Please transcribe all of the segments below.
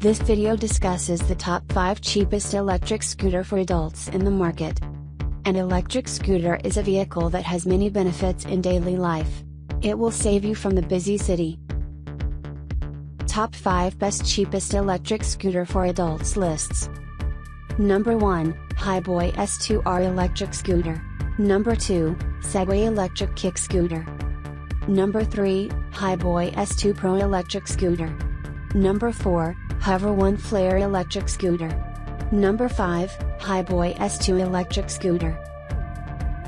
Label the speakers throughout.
Speaker 1: This video discusses the top 5 cheapest electric scooter for adults in the market. An electric scooter is a vehicle that has many benefits in daily life. It will save you from the busy city. Top 5 Best Cheapest Electric Scooter for Adults Lists Number 1, Hiboy S2R Electric Scooter. Number 2, Segway Electric Kick Scooter. Number 3, Hiboy S2 Pro Electric Scooter. Number 4, Hover One Flare Electric Scooter. Number 5, Hiboy S2 Electric Scooter.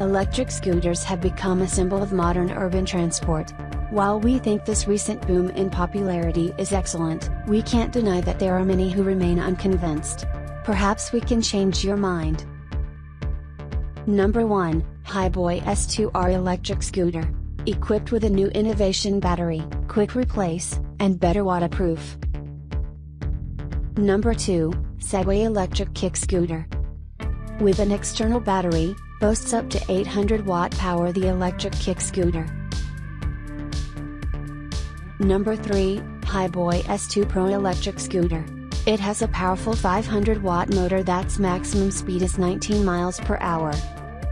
Speaker 1: Electric scooters have become a symbol of modern urban transport. While we think this recent boom in popularity is excellent, we can't deny that there are many who remain unconvinced. Perhaps we can change your mind. Number 1, Hiboy S2R Electric Scooter. Equipped with a new innovation battery, quick replace, and better waterproof. Number 2, Segway Electric Kick Scooter. With an external battery, boasts up to 800 watt power the electric kick scooter. Number 3, Hiboy S2 Pro Electric Scooter. It has a powerful 500 watt motor that's maximum speed is 19 miles per hour.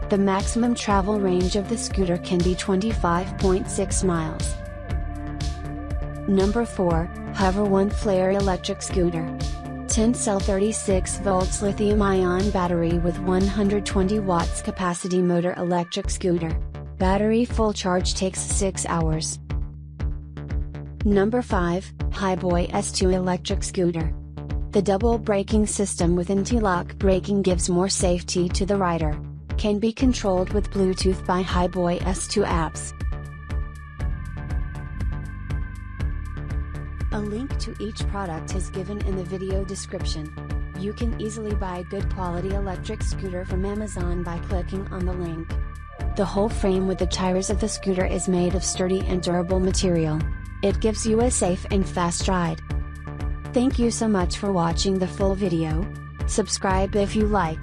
Speaker 1: The maximum travel range of the scooter can be 25.6 miles. Number 4, Hover One Flare Electric Scooter. 10 cell 36 volts lithium ion battery with 120 watts capacity motor electric scooter. Battery full charge takes 6 hours. Number 5, Hiboy S2 electric scooter. The double braking system with anti-lock braking gives more safety to the rider. Can be controlled with Bluetooth by Hiboy S2 apps. A link to each product is given in the video description. You can easily buy a good quality electric scooter from Amazon by clicking on the link. The whole frame with the tires of the scooter is made of sturdy and durable material. It gives you a safe and fast ride. Thank you so much for watching the full video. Subscribe if you like.